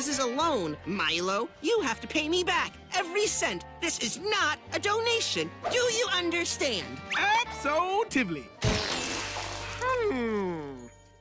This is a loan, Milo. You have to pay me back every cent. This is not a donation. Do you understand? Absolutely.